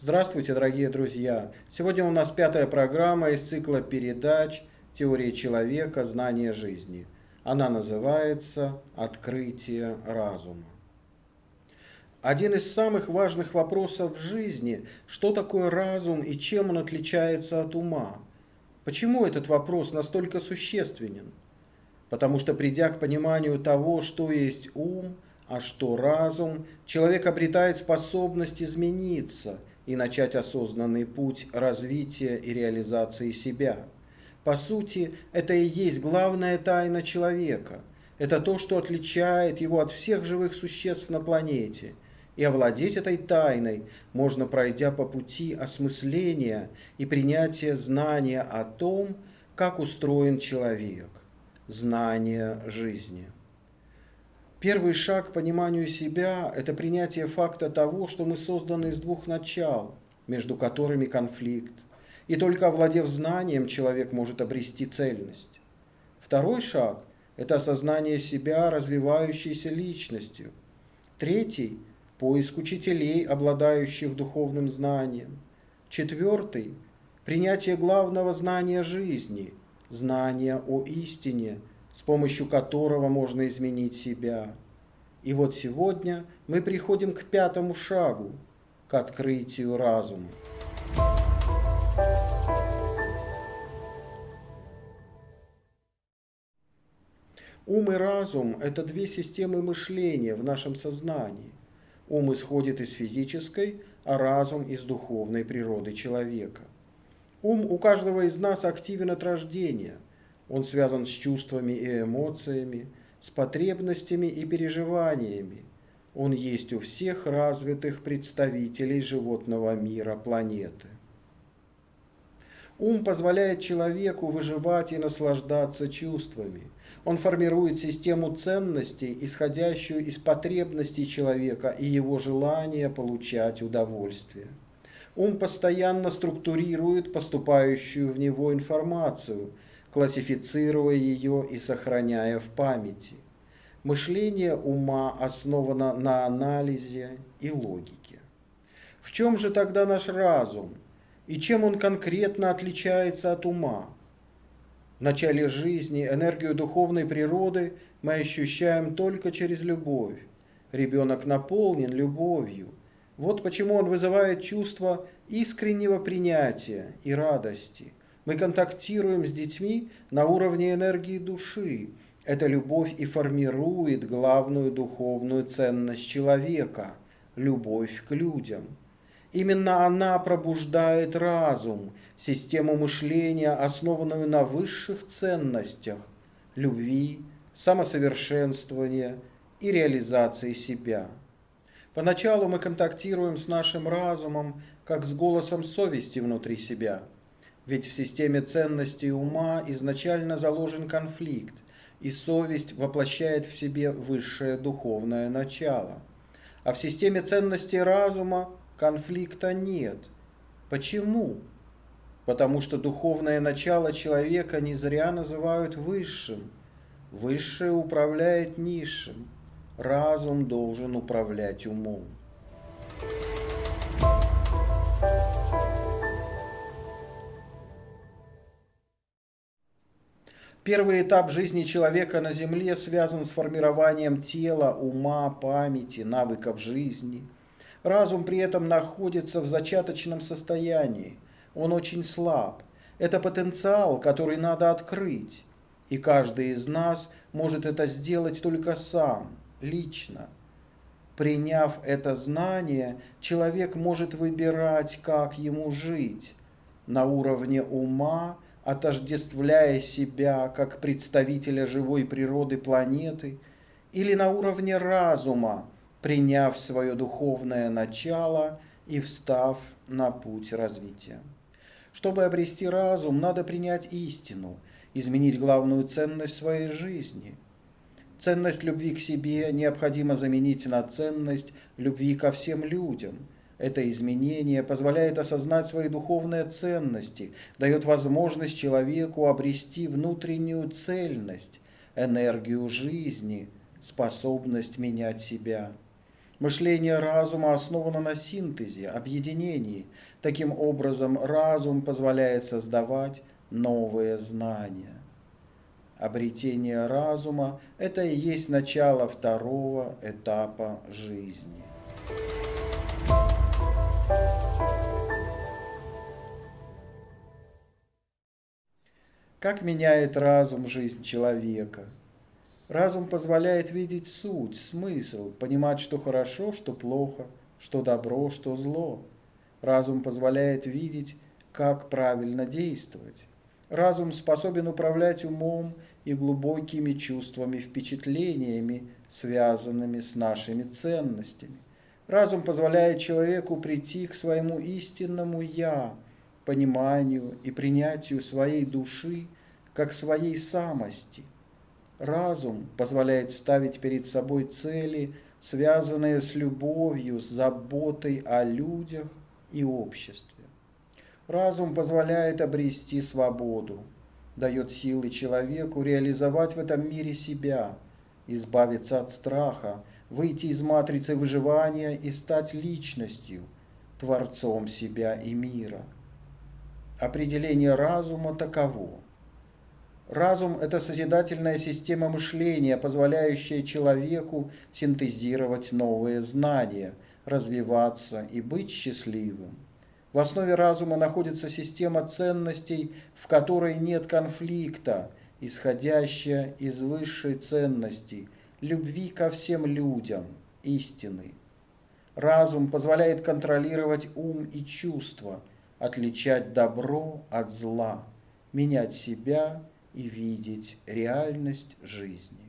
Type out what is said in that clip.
Здравствуйте, дорогие друзья! Сегодня у нас пятая программа из цикла передач «Теория человека. Знание жизни». Она называется «Открытие разума». Один из самых важных вопросов в жизни – что такое разум и чем он отличается от ума? Почему этот вопрос настолько существенен? Потому что придя к пониманию того, что есть ум, а что разум, человек обретает способность измениться и начать осознанный путь развития и реализации себя. По сути, это и есть главная тайна человека. Это то, что отличает его от всех живых существ на планете – и овладеть этой тайной можно, пройдя по пути осмысления и принятия знания о том, как устроен человек, знания жизни. Первый шаг к пониманию себя – это принятие факта того, что мы созданы из двух начал, между которыми конфликт. И только овладев знанием, человек может обрести цельность. Второй шаг – это осознание себя развивающейся личностью. Третий поиск учителей, обладающих духовным знанием. Четвертый – принятие главного знания жизни, знания о истине, с помощью которого можно изменить себя. И вот сегодня мы приходим к пятому шагу, к открытию разума. Ум и разум – это две системы мышления в нашем сознании. Ум исходит из физической, а разум из духовной природы человека. Ум у каждого из нас активен от рождения. Он связан с чувствами и эмоциями, с потребностями и переживаниями. Он есть у всех развитых представителей животного мира планеты. Ум позволяет человеку выживать и наслаждаться чувствами – он формирует систему ценностей, исходящую из потребностей человека и его желания получать удовольствие. Ум постоянно структурирует поступающую в него информацию, классифицируя ее и сохраняя в памяти. Мышление ума основано на анализе и логике. В чем же тогда наш разум? И чем он конкретно отличается от ума? В начале жизни энергию духовной природы мы ощущаем только через любовь. Ребенок наполнен любовью. Вот почему он вызывает чувство искреннего принятия и радости. Мы контактируем с детьми на уровне энергии души. Эта любовь и формирует главную духовную ценность человека – любовь к людям. Именно она пробуждает разум, систему мышления, основанную на высших ценностях – любви, самосовершенствования и реализации себя. Поначалу мы контактируем с нашим разумом, как с голосом совести внутри себя. Ведь в системе ценностей ума изначально заложен конфликт, и совесть воплощает в себе высшее духовное начало. А в системе ценностей разума конфликта нет. Почему? Потому что духовное начало человека не зря называют высшим. Высшее управляет низшим. Разум должен управлять умом. Первый этап жизни человека на Земле связан с формированием тела, ума, памяти, навыков жизни – Разум при этом находится в зачаточном состоянии. Он очень слаб. Это потенциал, который надо открыть. И каждый из нас может это сделать только сам, лично. Приняв это знание, человек может выбирать, как ему жить. На уровне ума, отождествляя себя как представителя живой природы планеты, или на уровне разума, приняв свое духовное начало и встав на путь развития. Чтобы обрести разум, надо принять истину, изменить главную ценность своей жизни. Ценность любви к себе необходимо заменить на ценность любви ко всем людям. Это изменение позволяет осознать свои духовные ценности, дает возможность человеку обрести внутреннюю цельность, энергию жизни, способность менять себя. Мышление разума основано на синтезе, объединении. Таким образом, разум позволяет создавать новые знания. Обретение разума – это и есть начало второго этапа жизни. Как меняет разум жизнь человека? Разум позволяет видеть суть, смысл, понимать, что хорошо, что плохо, что добро, что зло. Разум позволяет видеть, как правильно действовать. Разум способен управлять умом и глубокими чувствами, впечатлениями, связанными с нашими ценностями. Разум позволяет человеку прийти к своему истинному «я», пониманию и принятию своей души как своей самости. Разум позволяет ставить перед собой цели, связанные с любовью, с заботой о людях и обществе. Разум позволяет обрести свободу, дает силы человеку реализовать в этом мире себя, избавиться от страха, выйти из матрицы выживания и стать личностью, творцом себя и мира – Определение разума таково. Разум – это созидательная система мышления, позволяющая человеку синтезировать новые знания, развиваться и быть счастливым. В основе разума находится система ценностей, в которой нет конфликта, исходящая из высшей ценности – любви ко всем людям, истины. Разум позволяет контролировать ум и чувства – отличать добро от зла, менять себя и видеть реальность жизни.